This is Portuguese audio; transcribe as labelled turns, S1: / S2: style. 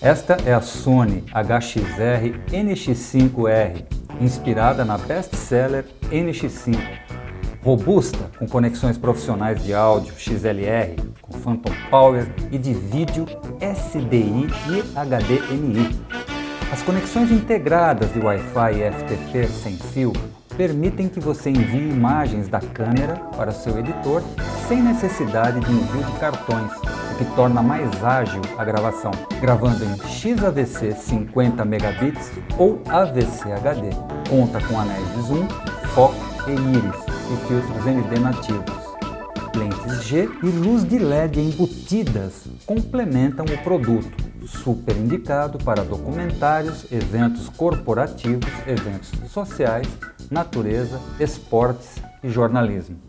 S1: Esta é a Sony HXR NX5R, inspirada na best-seller NX5. Robusta, com conexões profissionais de áudio XLR, com Phantom Power e de vídeo SDI e HDMI. As conexões integradas de Wi-Fi e FTP sem fio permitem que você envie imagens da câmera para seu editor sem necessidade de envio de cartões, o que torna mais ágil a gravação, gravando em XAVC 50 megabits ou AVC HD. Conta com anéis de zoom, foco e íris e filtros ND nativos. Lentes G e luz de LED embutidas complementam o produto, super indicado para documentários, eventos corporativos, eventos sociais natureza, esportes e jornalismo.